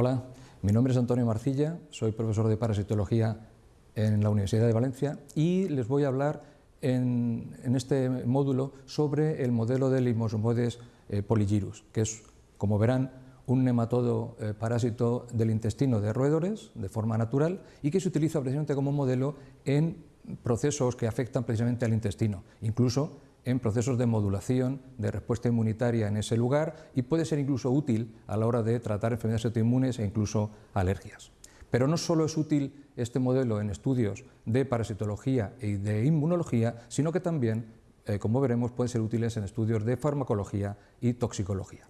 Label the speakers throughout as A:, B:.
A: Hola, mi nombre es Antonio Marcilla, soy profesor de parasitología en la Universidad de Valencia y les voy a hablar en, este módulo sobre el modelo del Limosmodes eh, que es, como verán, un nematodo eh, parásito del intestino de roedores de forma natural y que se utiliza precisamente como modelo en procesos que afectan precisamente al intestino, incluso en procesos de modulación de respuesta inmunitaria en ese lugar y puede ser incluso útil a la hora de tratar enfermedades autoinmunes e incluso alergias. Pero no solo es útil este modelo en estudios de parasitología y de inmunología, sino que también, eh, como veremos, pueden ser útiles en estudios de farmacología y toxicología.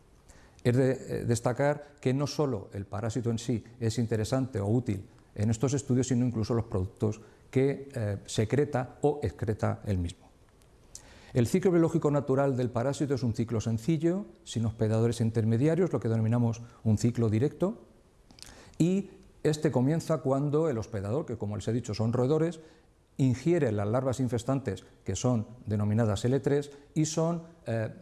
A: Es de eh, destacar que no solo el parásito en sí es interesante o útil en estos estudios, sino incluso los productos que eh, secreta o excreta el mismo. El ciclo biológico natural del parásito es un ciclo sencillo, sin hospedadores intermediarios, lo que denominamos un ciclo directo, y este comienza cuando el hospedador, que como les he dicho son roedores, ingiere las larvas infestantes, que son denominadas L3, y son eh,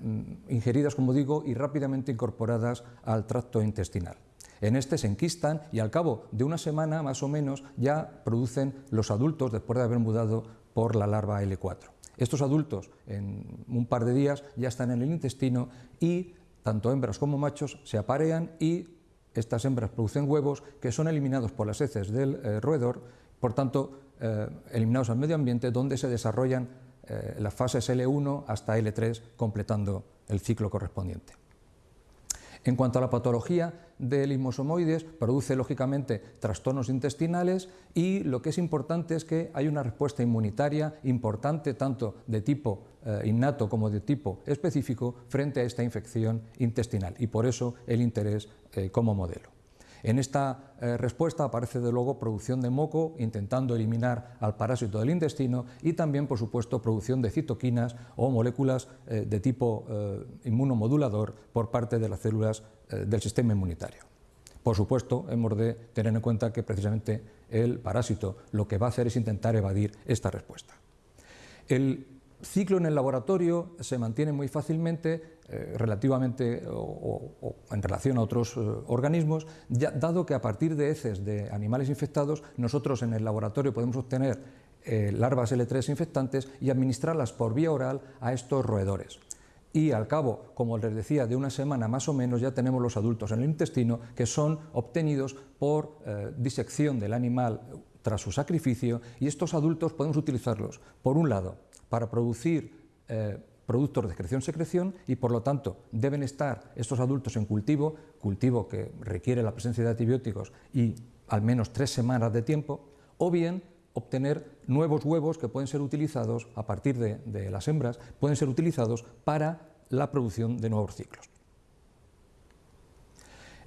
A: ingeridas, como digo, y rápidamente incorporadas al tracto intestinal. En este se enquistan y al cabo de una semana más o menos ya producen los adultos después de haber mudado por la larva L4. Estos adultos en un par de días ya están en el intestino y tanto hembras como machos se aparean y estas hembras producen huevos que son eliminados por las heces del eh, roedor, por tanto eh, eliminados al medio ambiente donde se desarrollan eh, las fases L1 hasta L3 completando el ciclo correspondiente. En cuanto a la patología del imosomoides, produce lógicamente trastornos intestinales y lo que es importante es que hay una respuesta inmunitaria importante tanto de tipo eh, innato como de tipo específico frente a esta infección intestinal y por eso el interés eh, como modelo. En esta eh, respuesta aparece de luego producción de moco, intentando eliminar al parásito del intestino y también, por supuesto, producción de citoquinas o moléculas eh, de tipo eh, inmunomodulador por parte de las células del sistema inmunitario. Por supuesto, hemos de tener en cuenta que precisamente el parásito lo que va a hacer es intentar evadir esta respuesta. Ciclo en el laboratorio se mantiene muy fácilmente eh, relativamente o, en relación a otros eh, organismos, dado que a partir de heces de animales infectados nosotros en el laboratorio podemos obtener eh, larvas L3 infectantes y administrarlas por vía oral a estos roedores. Y al cabo, como les decía, de una semana más o menos ya tenemos los adultos en el intestino que son obtenidos por disección del animal tras su sacrificio y estos adultos podemos utilizarlos, por un lado, para producir eh, productos de excreción-secreción y por lo tanto deben estar estos adultos en cultivo, cultivo que requiere la presencia de antibióticos y al menos tres semanas de tiempo, o bien obtener nuevos huevos que pueden ser utilizados a partir de las hembras, pueden ser utilizados para la producción de nuevos ciclos.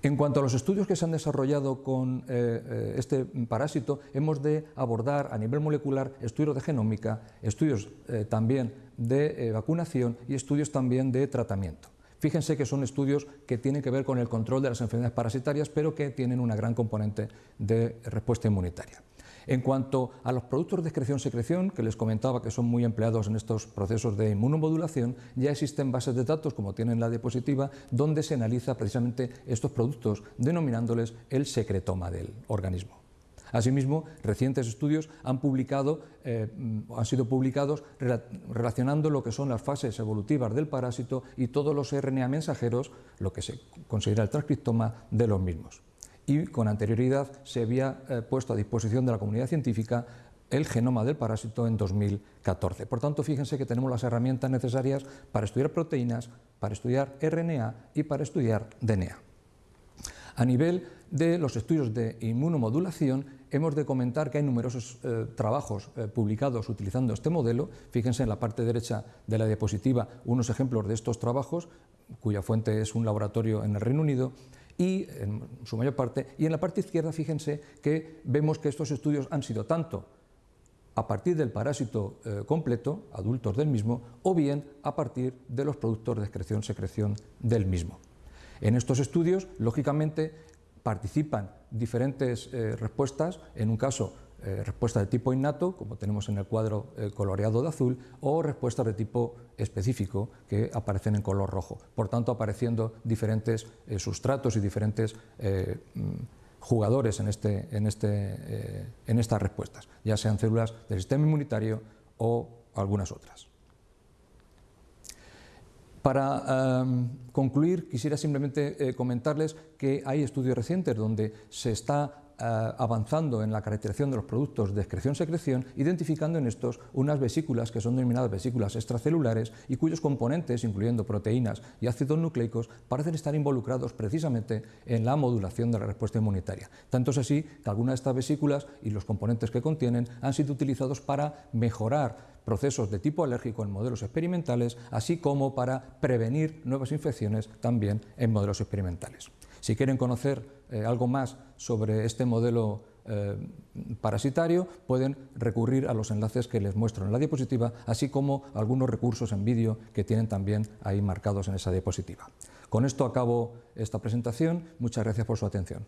A: En cuanto a los estudios que se han desarrollado con eh, eh, este parásito, hemos de abordar a nivel molecular estudios de genómica, estudios eh, también de vacunación y estudios también de tratamiento. Fíjense que son estudios que tienen que ver con el control de las enfermedades parasitarias, pero que tienen una gran componente de respuesta inmunitaria. En cuanto a los productos de excreción-secreción, que les comentaba que son muy empleados en estos procesos de inmunomodulación, ya existen bases de datos, como tienen la diapositiva, donde se analiza precisamente estos productos, denominándoles el secretoma del organismo. Asimismo, recientes estudios han, publicado, eh, han sido publicados relacionando lo que son las fases evolutivas del parásito y todos los RNA mensajeros, lo que se considera el transcriptoma de los mismos y con anterioridad se había eh, puesto a disposición de la comunidad científica el genoma del parásito en 2014. Por tanto, fíjense que tenemos las herramientas necesarias para estudiar proteínas, para estudiar RNA y para estudiar DNA. A nivel de los estudios de inmunomodulación, hemos de comentar que hay numerosos eh, trabajos eh, publicados utilizando este modelo. Fíjense en la parte derecha de la diapositiva unos ejemplos de estos trabajos, cuya fuente es un laboratorio en el Reino Unido, y en su mayor parte, y en la parte izquierda fíjense que vemos que estos estudios han sido tanto a partir del parásito eh, completo, adultos del mismo, o bien a partir de los productos de excreción-secreción del mismo. En estos estudios, lógicamente, participan diferentes eh, respuestas, en un caso eh, respuestas de tipo innato, como tenemos en el cuadro eh, coloreado de azul, o respuestas de tipo específico, que aparecen en color rojo. Por tanto, apareciendo diferentes eh, sustratos y diferentes mm, jugadores en, este, en, este, en estas respuestas, ya sean células del sistema inmunitario o algunas otras. Para concluir, quisiera simplemente comentarles que hay estudios recientes donde se está eh, avanzando en la caracterización de los productos de excreción-secreción, identificando en estos unas vesículas que son denominadas vesículas extracelulares y cuyos componentes, incluyendo proteínas y ácidos nucleicos, parecen estar involucrados precisamente en la modulación de la respuesta inmunitaria. Tanto es así que algunas de estas vesículas y los componentes que contienen han sido utilizados para mejorar procesos de tipo alérgico en modelos experimentales, así como para prevenir nuevas infecciones también en modelos experimentales. Si quieren conocer eh, algo más sobre este modelo eh, parasitario, pueden recurrir a los enlaces que les muestro en la diapositiva, así como algunos recursos en vídeo que tienen también ahí marcados en esa diapositiva. Con esto acabo esta presentación. Muchas gracias por su atención.